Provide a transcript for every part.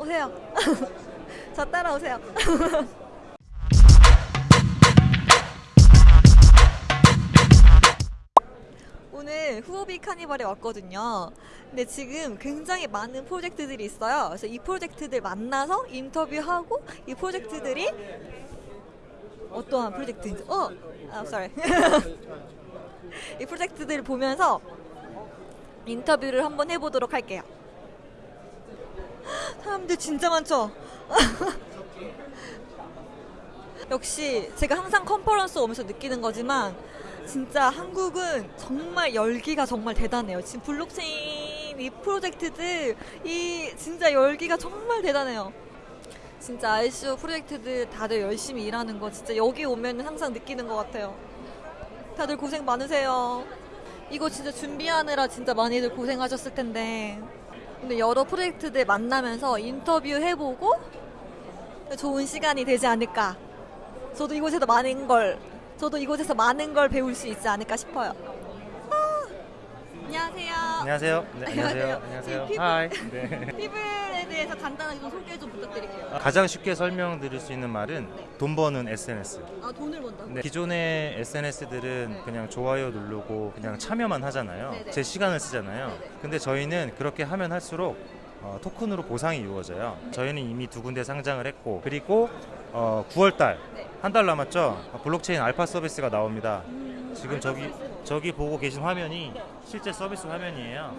오세요. 저 따라오세요. 오늘 후오비 카니발에 왔거든요. 근데 지금 굉장히 많은 프로젝트들이 있어요. 그래서 이 프로젝트들 만나서 인터뷰하고 이 프로젝트들이 어떠한 프로젝트인지 어, 아, sorry. 이 프로젝트들을 보면서 인터뷰를 한번 해보도록 할게요. 사람들 진짜 많죠? 역시 제가 항상 컨퍼런스 오면서 느끼는 거지만 진짜 한국은 정말 열기가 정말 대단해요. 지금 블록체인 이 프로젝트들 이 진짜 열기가 정말 대단해요. 진짜 ICO 프로젝트들 다들 열심히 일하는 거 진짜 여기 오면 항상 느끼는 것 같아요. 다들 고생 많으세요. 이거 진짜 준비하느라 진짜 많이들 고생하셨을 텐데. 근데 여러 프로젝트들 만나면서 인터뷰 해보고 좋은 시간이 되지 않을까. 저도 이곳에서 많은 걸, 저도 이곳에서 많은 걸 배울 수 있지 않을까 싶어요. 아, 안녕하세요. 안녕하세요. 네, 안녕하세요. 안녕하세요. 피부. 하이. 네. 피블에 대해서 간단하게 좀 소개 좀 부탁드릴게요. 가장 쉽게 설명드릴 수 있는 말은 돈 버는 SNS. 아, 돈을 번다고? 네, 기존의 SNS들은 네. 그냥 좋아요 누르고 그냥 참여만 하잖아요. 네네. 제 시간을 쓰잖아요. 네네. 근데 저희는 그렇게 하면 할수록 어, 토큰으로 보상이 이루어져요. 저희는 이미 두 군데 상장을 했고 그리고 어, 9월달 네. 한달 남았죠. 어, 블록체인 알파 서비스가 나옵니다. 음, 지금 저기 저기 보고 계신 화면이 실제 서비스 화면이에요.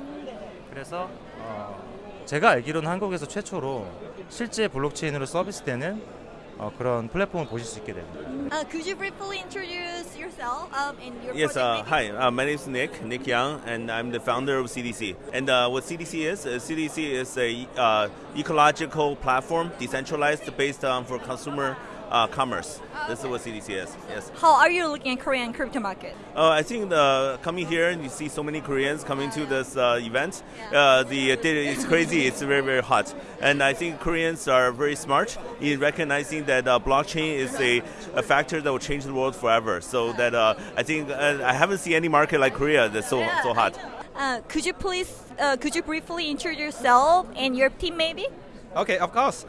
그래서 어, 제가 알기로는 한국에서 최초로 실제 블록체인으로 서비스되는 어, 그런 플랫폼을 보실 수 있게 됩니다. Uh, could you briefly introduce yourself um, and your Yes, uh, hi. Uh, my name is Nick, Nick Young, and I'm the founder of CDC. And uh, what CDC is, uh, CDC is a uh, ecological platform, decentralized, based on for consumer uh, commerce. This is what CDC is. Yes. How are you looking at Korean crypto market? Uh, I think the coming here and you see so many Koreans coming to this uh, event. Uh, the data is crazy. It's very very hot, and I think Koreans are very smart in recognizing that uh, blockchain is a, a factor that will change the world forever. So that uh, I think uh, I haven't seen any market like Korea that's so so hot. Uh, could you please, uh, could you briefly introduce yourself and your team maybe? Okay, of course.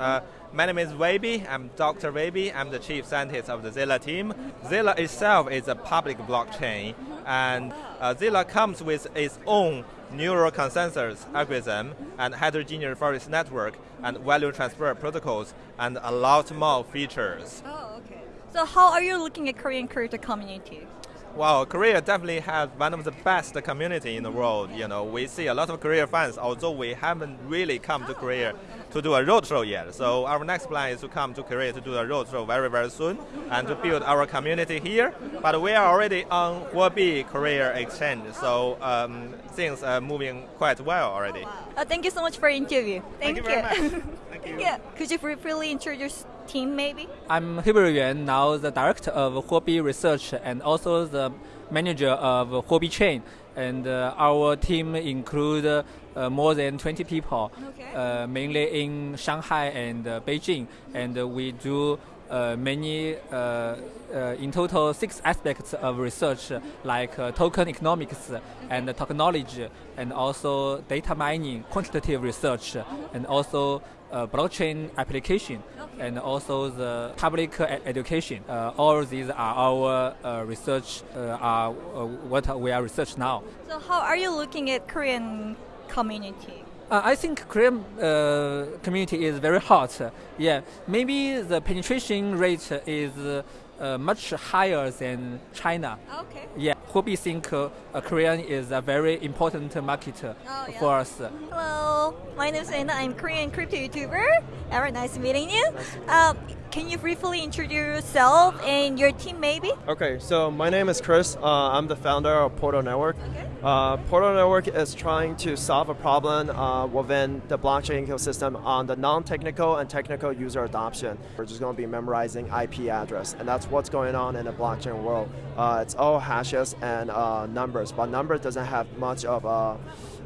My name is Weibi. I'm Dr. Weibi. I'm the chief scientist of the Zilla team. Zilla itself is a public blockchain, and uh, Zilla comes with its own neural consensus algorithm and heterogeneous forest network and value transfer protocols and a lot more features. Oh, okay. So how are you looking at Korean crypto community? Well, Korea definitely has one of the best community in the world. You know, we see a lot of Korea fans, although we haven't really come to Korea to do a roadshow yet. So our next plan is to come to Korea to do a roadshow very, very soon and to build our community here. But we are already on Huobi Korea Exchange, so um, things are moving quite well already. Uh, thank you so much for your interview. Thank, Thank you very much. Thank Thank you. Could you briefly introduce team maybe? I'm Heber Yuan, now the director of Huobi Research and also the manager of Huobi Chain. And uh, our team include uh, more than 20 people, Okay. uh, mainly in Shanghai and uh, Beijing. And uh, we do uh, many, uh, uh, in total, six aspects of research like uh, token economics and technology, and also data mining, quantitative research, and also uh, blockchain application, and also the public education. Uh, all these are our uh, research, uh, are uh, what we are research now. So how are you looking at Korean community? Uh, I think Korean uh, community is very hot. Yeah, maybe the penetration rate is uh, much higher than China. Okay. Yeah, Huobi think uh, uh, Korean is a very important market uh, Oh, yeah. for us. Hello, my name is Anna. I'm Korean crypto YouTuber. Very nice meeting you. Um, can you briefly introduce yourself and your team maybe? Okay, so my name is Chris. Uh, I'm the founder of Portal Network. Okay. Uh, Portal Network is trying to solve a problem uh, within the blockchain ecosystem on the non-technical and technical user adoption. We're just going to be memorizing IP address, and that's what's going on in the blockchain world. Uh, it's all hashes and uh, numbers, but number doesn't have much of a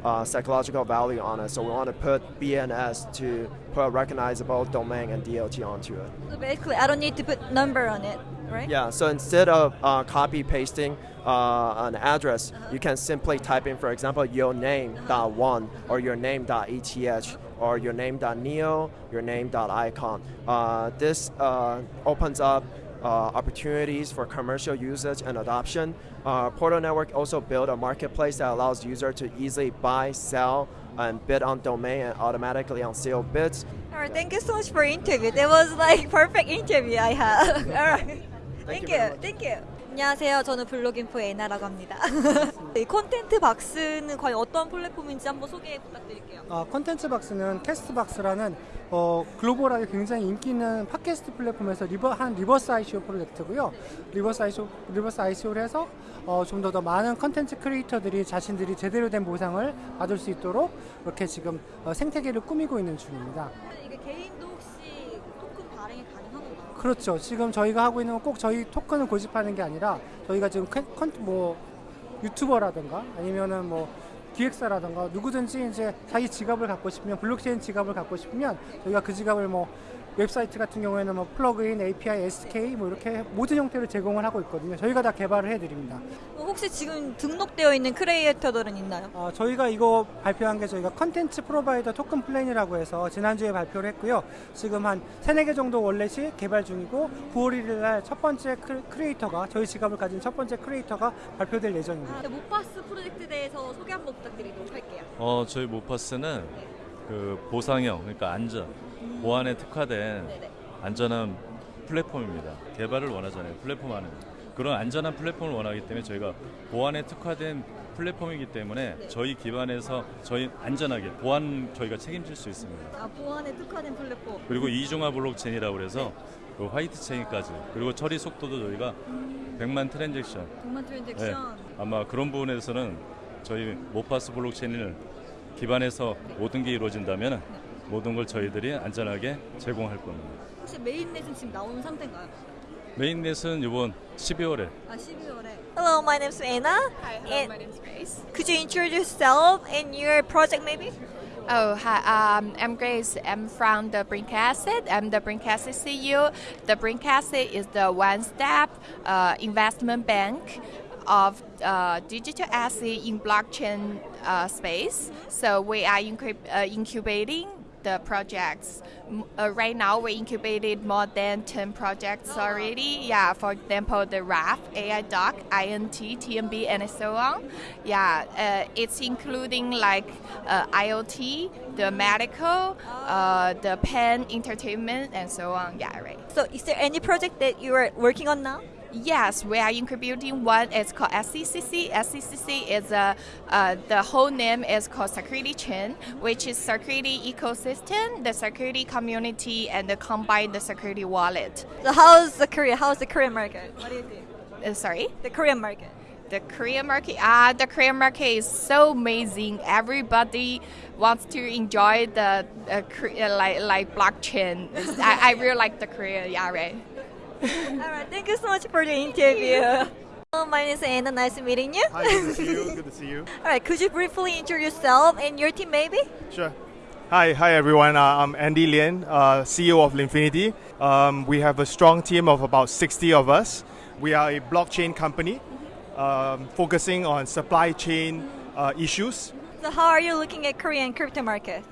uh, psychological value on it. So we want to put BNS to put a recognizable domain and DLT onto it. So basically, I don't need to put number on it, right? Yeah, so instead of uh, copy pasting uh, an address, you can simply type in, for example, your name dot one or your name dot eth or your name.neo, your name.icon. Uh, this uh, opens up uh, opportunities for commercial usage and adoption. Uh, Portal Network also built a marketplace that allows users to easily buy, sell, and bid on domain and automatically on sale bids. All right, thank you so much for interview. That was like perfect interview I had. All right. Thank you you. Thank you. 안녕하세요. 저는 블로깅포 에나라고 합니다. 이 콘텐트 박스는 과연 어떤 플랫폼인지 한번 소개 부탁드릴게요. 어, 컨텐츠 박스는 캐스트 박스라는 어, 글로벌하게 굉장히 인기 있는 팟캐스트 플랫폼에서 리버, 한 리버스 ICO 프로젝트고요. 리버스 ICO, 리버스 ICO를 해서 어, 좀 더 더 많은 컨텐츠 크리에이터들이 자신들이 제대로 된 보상을 받을 수 있도록 이렇게 지금 어, 생태계를 꾸미고 있는 중입니다. 이게 개인도 혹시 토큰 발행이 가능한 건가요? 그렇죠. 지금 저희가 하고 있는 건 꼭 저희 토큰을 고집하는 게 아니라 저희가 지금 컨, 컨- 뭐 유튜버라든가 아니면은 뭐 기획사라든가 누구든지 이제 자기 지갑을 갖고 싶으면 블록체인 지갑을 갖고 싶으면 저희가 그 지갑을 뭐 웹사이트 같은 경우에는 뭐 플러그인, API, SK 뭐 이렇게 모든 형태를 제공을 하고 있거든요. 저희가 다 개발을 해드립니다. 어, 혹시 지금 등록되어 있는 크리에이터들은 있나요? 어, 저희가 이거 발표한 게 저희가 컨텐츠 프로바이더 토큰 플랜이라고 해서 지난주에 발표를 했고요. 지금 한 세네 개 정도 월렛이 개발 중이고 9월 1일 날 첫 번째 크- 크리에이터가 저희 지갑을 가진 첫 번째 크리에이터가 발표될 예정입니다. 모파스 프로젝트에 대해서 소개 한번 부탁드리도록 할게요. 어, 저희 모파스는 그 보상형, 그러니까 안전, 보안에 특화된 네네. 안전한 플랫폼입니다. 개발을 원하잖아요. 플랫폼 안에. 그런 안전한 플랫폼을 원하기 때문에 저희가 보안에 특화된 플랫폼이기 때문에 저희 기반에서 저희 안전하게 보안 저희가 책임질 수 있습니다. 아, 보안에 특화된 플랫폼. 그리고 이중화 블록체인이라고 그래서 그 화이트 체인까지 그리고 처리 속도도 저희가 100만 트랜잭션 동만 네, 트랜잭션. 아마 그런 부분에서는 저희 모파스 블록체인을 기반해서 모든 게 이루어진다면 모든 걸 저희들이 안전하게 제공할 겁니다. 혹시 메인넷은 지금 나온 상태인가요? 메인넷은 이번 12월에 아, 12월에. Hello, my name's Anna. Hi, hello, And my name's Grace. could you introduce yourself and your project maybe? Oh, hi, um, I'm Grace. I'm from the Brink Asset. I'm the Brink Asset CEO. The Brink Asset is the one-step uh, investment bank of uh, digital asset in blockchain uh, space. So we are incub- uh, incubating the projects. Uh, right now, we incubated more than 10 projects already. Yeah, for example, the RAF, AI Doc, INT, TMB, and so on. Yeah, uh, it's including like uh, IoT, the medical, uh, the pen entertainment, and so on. Yeah, right. So is there any project that you are working on now? Yes, we are incubating one. It's called SCCC. SCCC is a uh, the whole name is called Security Chain, which is security ecosystem, the security community, and the combine the security wallet. So how's the Korea? How's the Korean market? What do you think? Uh, sorry. The Korean market. The Korean market, ah, the Korean market is so amazing. Everybody wants to enjoy the uh, uh, like like blockchain. I, I really like the Korea. Yeah, right. All right, thank you so much for the interview. Hello, my name is Anna. Nice meeting you. Hi, good to see you. Good to see you. All right, could you briefly introduce yourself and your team, maybe? Sure. Hi, hi everyone. Uh, I'm Andy Lin, uh, CEO of Linfinity. Um, we have a strong team of about 60 of us. We are a blockchain company um, focusing on supply chain uh, issues. So how are you looking at Korean crypto market?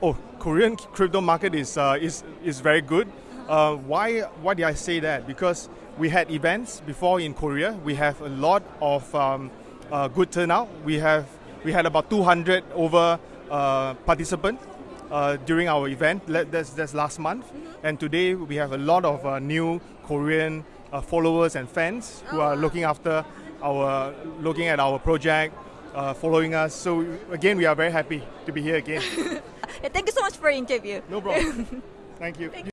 Oh, Korean crypto market is uh, is is very good. Uh, why why did I say that? Because we had events before in Korea. We have a lot of um, uh, good turnout. We have we had about 200 over uh, participants uh, during our event. That's, that's last month. And today we have a lot of uh, new Korean uh, followers and fans who are looking after our looking at our project. Uh, following us, so again, we are very happy to be here again. Yeah, thank you so much for the interview. No problem. Thank you.